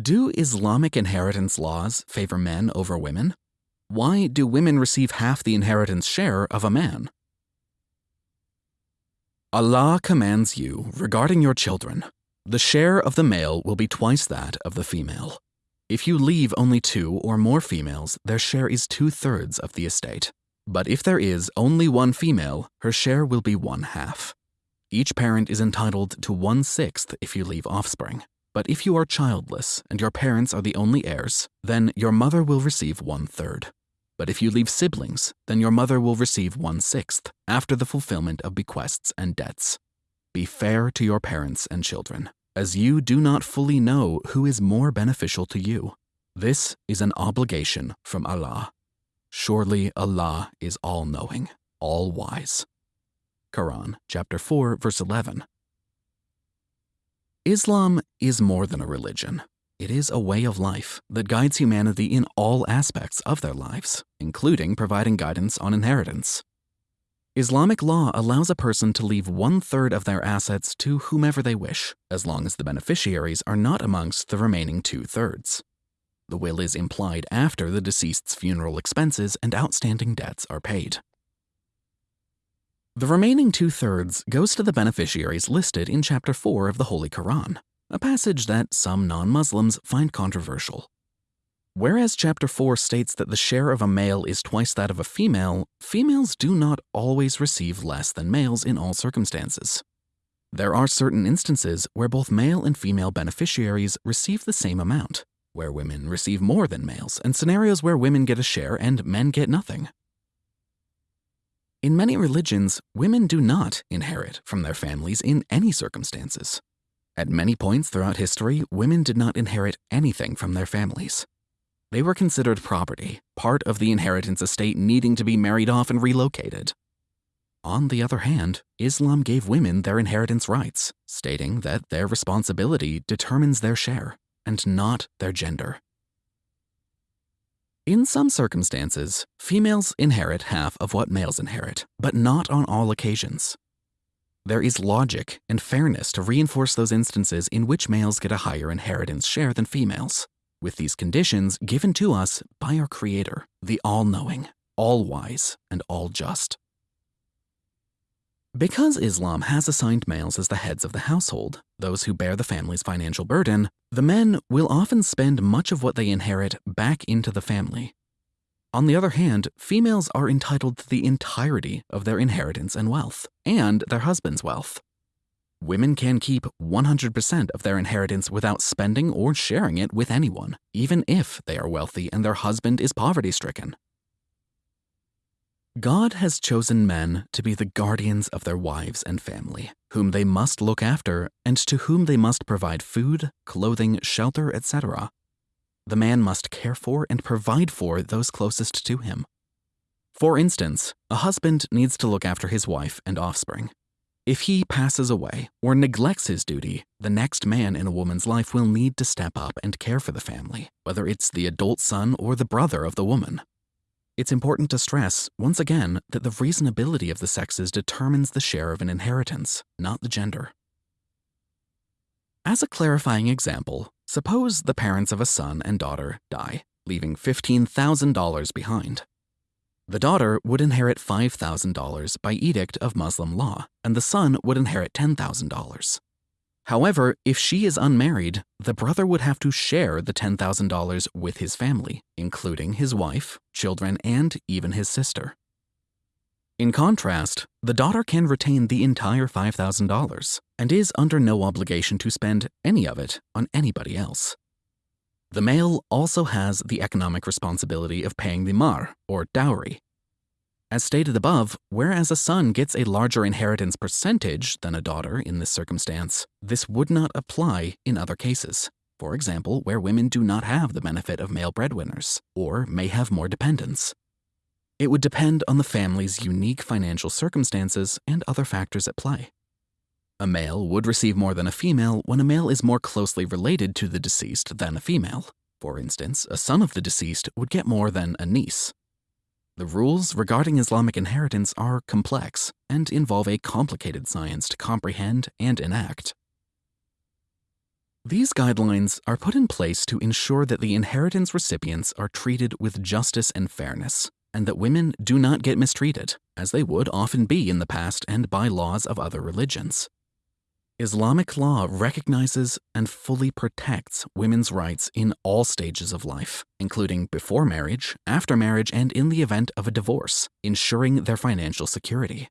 Do Islamic inheritance laws favor men over women? Why do women receive half the inheritance share of a man? Allah commands you regarding your children. The share of the male will be twice that of the female. If you leave only two or more females, their share is two thirds of the estate. But if there is only one female, her share will be one half. Each parent is entitled to one sixth if you leave offspring. But if you are childless and your parents are the only heirs, then your mother will receive one third. But if you leave siblings, then your mother will receive one sixth after the fulfillment of bequests and debts. Be fair to your parents and children, as you do not fully know who is more beneficial to you. This is an obligation from Allah. Surely Allah is all knowing, all wise. Quran chapter 4 verse 11. Islam is more than a religion. It is a way of life that guides humanity in all aspects of their lives, including providing guidance on inheritance. Islamic law allows a person to leave one third of their assets to whomever they wish, as long as the beneficiaries are not amongst the remaining two thirds. The will is implied after the deceased's funeral expenses and outstanding debts are paid. The remaining two thirds goes to the beneficiaries listed in Chapter 4 of the Holy Quran a passage that some non Muslims find controversial. Whereas Chapter 4 states that the share of a male is twice that of a female, females do not always receive less than males in all circumstances. There are certain instances where both male and female beneficiaries receive the same amount, where women receive more than males, and scenarios where women get a share and men get nothing. In many religions, women do not inherit from their families in any circumstances. At many points throughout history, women did not inherit anything from their families. They were considered property, part of the inheritance estate needing to be married off and relocated. On the other hand, Islam gave women their inheritance rights, stating that their responsibility determines their share and not their gender. In some circumstances, females inherit half of what males inherit, but not on all occasions. There is logic and fairness to reinforce those instances in which males get a higher inheritance share than females, with these conditions given to us by our Creator, the all knowing, all wise, and all just. Because Islam has assigned males as the heads of the household, those who bear the family's financial burden, the men will often spend much of what they inherit back into the family, on the other hand, females are entitled to the entirety of their inheritance and wealth, and their husband's wealth. Women can keep 100% of their inheritance without spending or sharing it with anyone, even if they are wealthy and their husband is poverty stricken. God has chosen men to be the guardians of their wives and family, whom they must look after and to whom they must provide food, clothing, shelter, etc. The man must care for and provide for those closest to him. For instance, a husband needs to look after his wife and offspring. If he passes away or neglects his duty, the next man in a woman's life will need to step up and care for the family, whether it's the adult son or the brother of the woman. It's important to stress, once again, that the reasonability of the sexes determines the share of an inheritance, not the gender. As a clarifying example, Suppose the parents of a son and daughter die, leaving $15,000 behind. The daughter would inherit $5,000 by edict of Muslim law, and the son would inherit $10,000. However, if she is unmarried, the brother would have to share the $10,000 with his family, including his wife, children, and even his sister. In contrast, the daughter can retain the entire $5,000 and is under no obligation to spend any of it on anybody else. The male also has the economic responsibility of paying the mahr, or dowry. As stated above, whereas a son gets a larger inheritance percentage than a daughter in this circumstance, this would not apply in other cases. For example, where women do not have the benefit of male breadwinners, or may have more dependents. It would depend on the family's unique financial circumstances and other factors at play. A male would receive more than a female when a male is more closely related to the deceased than a female. For instance, a son of the deceased would get more than a niece. The rules regarding Islamic inheritance are complex and involve a complicated science to comprehend and enact. These guidelines are put in place to ensure that the inheritance recipients are treated with justice and fairness, and that women do not get mistreated, as they would often be in the past and by laws of other religions. Islamic law recognizes and fully protects women's rights in all stages of life, including before marriage, after marriage, and in the event of a divorce, ensuring their financial security.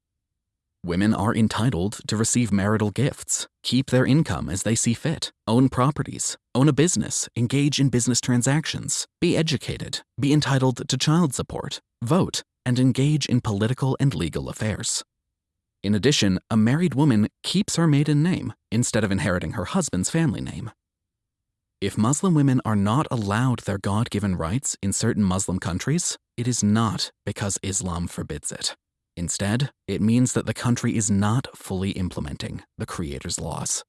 Women are entitled to receive marital gifts, keep their income as they see fit, own properties, own a business, engage in business transactions, be educated, be entitled to child support, vote, and engage in political and legal affairs. In addition, a married woman keeps her maiden name instead of inheriting her husband's family name. If Muslim women are not allowed their God given rights in certain Muslim countries, it is not because Islam forbids it. Instead, it means that the country is not fully implementing the Creator's laws.